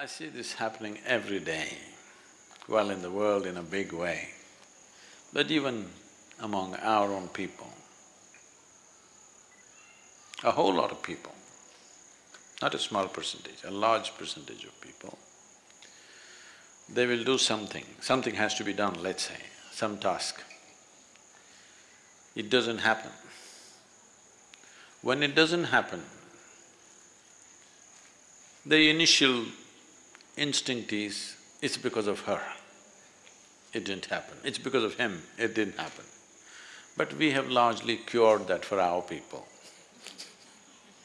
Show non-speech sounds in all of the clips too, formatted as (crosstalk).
I see this happening every day, well in the world in a big way, but even among our own people. A whole lot of people, not a small percentage, a large percentage of people, they will do something, something has to be done, let's say, some task. It doesn't happen. When it doesn't happen, the initial instinct is, it's because of her, it didn't happen. It's because of him, it didn't happen. But we have largely cured that for our people.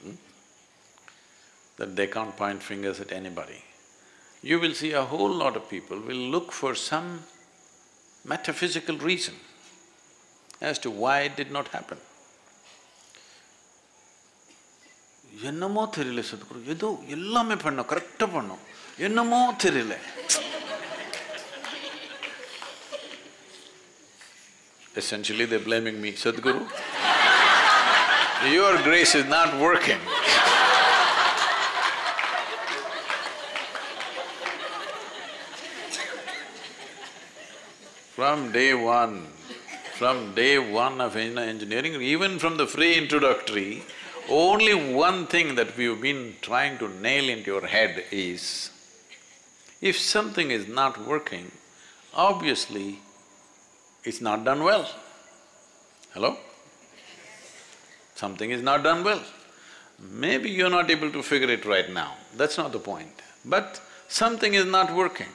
Hmm? That they can't point fingers at anybody. You will see a whole lot of people will look for some metaphysical reason as to why it did not happen. என்னமோ தெரியல சத்குரு ஏதோ எல்லாமே பண்ணோம் கரெக்டாக பண்ணோம் என்னமோ தெரியல Essentially, they're blaming me, Sadhguru. Your grace is not working. From day one, from day one of engineering, even from the free introductory, only one thing that we've been trying to nail into your head is, if something is not working, obviously it's not done well. Hello? Something is not done well. Maybe you're not able to figure it right now, that's not the point. But something is not working.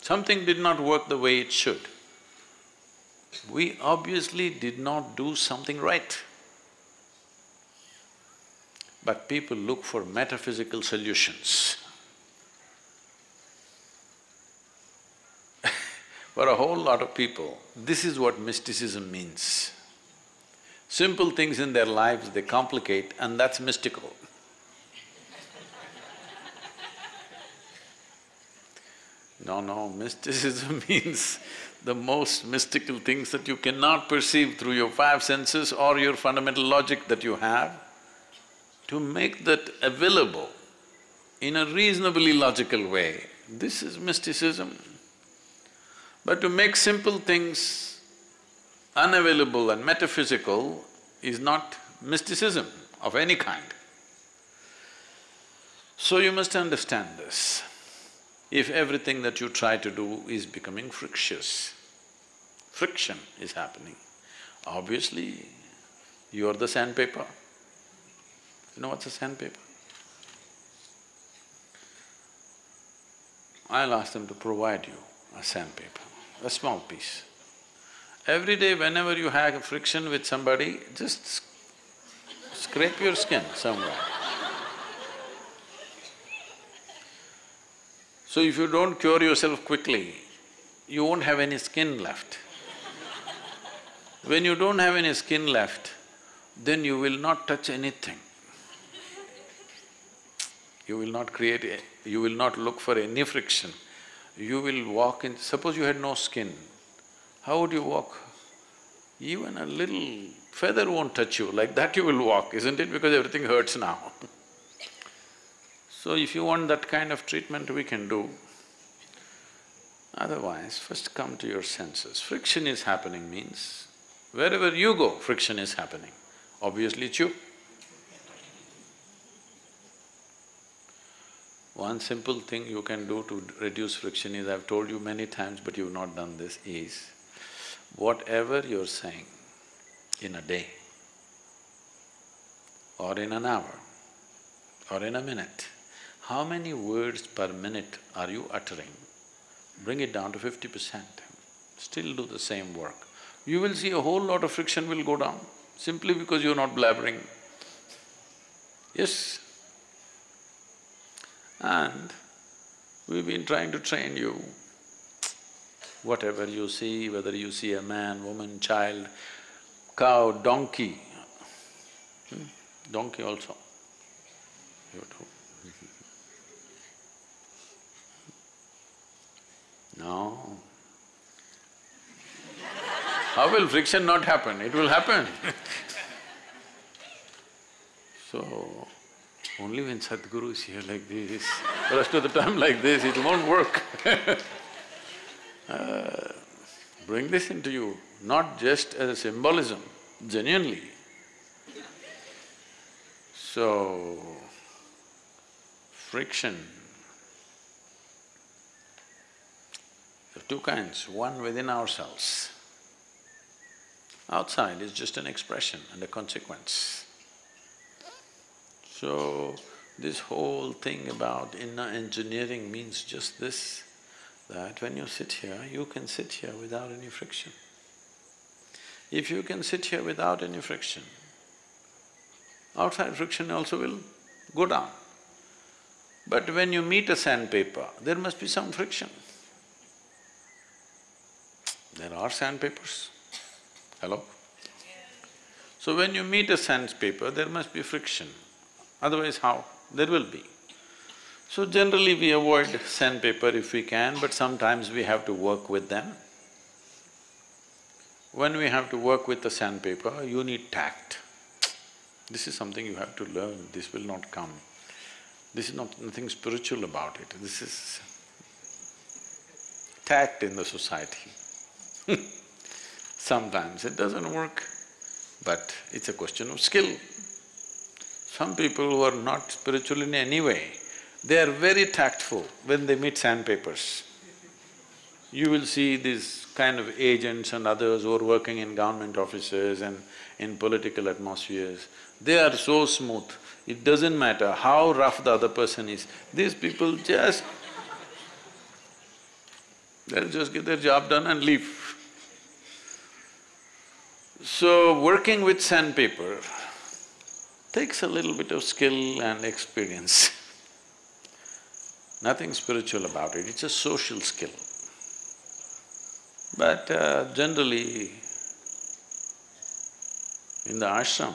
Something did not work the way it should. We obviously did not do something right. But people look for metaphysical solutions. (laughs) for a whole lot of people, this is what mysticism means. Simple things in their lives they complicate and that's mystical. (laughs) No, no, mysticism (laughs) means the most mystical things that you cannot perceive through your five senses or your fundamental logic that you have, to make that available in a reasonably logical way, this is mysticism. But to make simple things unavailable and metaphysical is not mysticism of any kind. So you must understand this. If everything that you try to do is becoming frictious, friction is happening, obviously you're the sandpaper. You know what's a sandpaper? I'll ask them to provide you a sandpaper, a small piece. Every day whenever you have a friction with somebody, just scrape your skin somewhere. So if you don't cure yourself quickly, you won't have any skin left. When you don't have any skin left, then you will not touch anything. You will not create a… you will not look for any friction. You will walk in… suppose you had no skin, how would you walk? Even a little feather won't touch you, like that you will walk, isn't it? Because everything hurts now. so if you want that kind of treatment, we can do. Otherwise, first come to your senses. Friction is happening means, wherever you go, friction is happening. Obviously it's you. One simple thing you can do to reduce friction is, I've told you many times but you've not done this, is whatever you're saying in a day or in an hour or in a minute, how many words per minute are you uttering? Bring it down to fifty percent, still do the same work. You will see a whole lot of friction will go down, simply because you're not blabbering. Yes? And we've been trying to train you. Whatever you see, whether you see a man, woman, child, cow, donkey, hmm? donkey also, you too. No. How will friction not happen? It will happen (laughs) so, Only when Sadhguru is here like this, the rest of the time like this, it won't work (laughs) uh, Bring this into you, not just as a symbolism, genuinely. So, friction. There are two kinds, one within ourselves. Outside is just an expression and a consequence. So, this whole thing about inner engineering means just this, that when you sit here, you can sit here without any friction. If you can sit here without any friction, outside friction also will go down. But when you meet a sandpaper, there must be some friction. There are sandpapers. Hello? So when you meet a sandpaper, there must be friction otherwise how? There will be. So generally we avoid sandpaper if we can, but sometimes we have to work with them. When we have to work with the sandpaper, you need tact. This is something you have to learn, this will not come. This is not… nothing spiritual about it, this is tact in the society. (laughs) Sometimes it doesn't work, but it's a question of skill. Some people who are not spiritual in any way, they are very tactful when they meet sandpapers. You will see these kind of agents and others who are working in government offices and in political atmospheres, they are so smooth, it doesn't matter how rough the other person is, these people just… they'll just get their job done and leave. So, working with sandpaper, takes a little bit of skill and experience. (laughs) Nothing spiritual about it, it's a social skill. But uh, generally, in the ashram,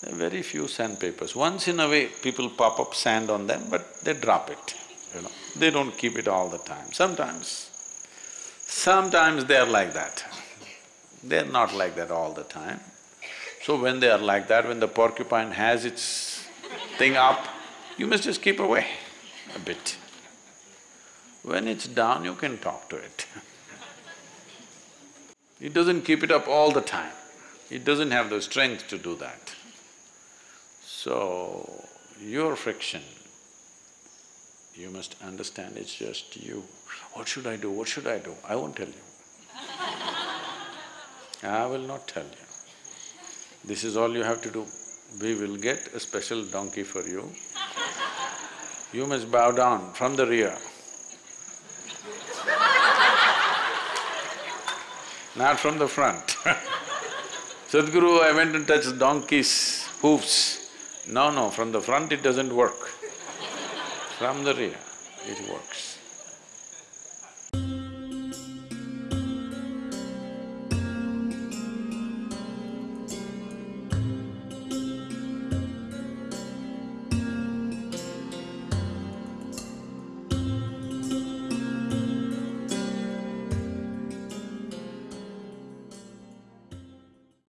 there are very few sandpapers. Once in a way, people pop up sand on them, but they drop it, you know. They don't keep it all the time. Sometimes, sometimes they are like that. They're not like that all the time. So when they are like that, when the porcupine has its thing up, you must just keep away a bit. When it's down, you can talk to it. it doesn't keep it up all the time. It doesn't have the strength to do that. So, your friction, you must understand it's just you. What should I do, what should I do? I won't tell you. I will not tell you. This is all you have to do. We will get a special donkey for you. You must bow down from the rear. Not from the front (laughs) Sadhguru, I went and touched donkey's hoofs. No, no, from the front it doesn't work. From the rear, it works.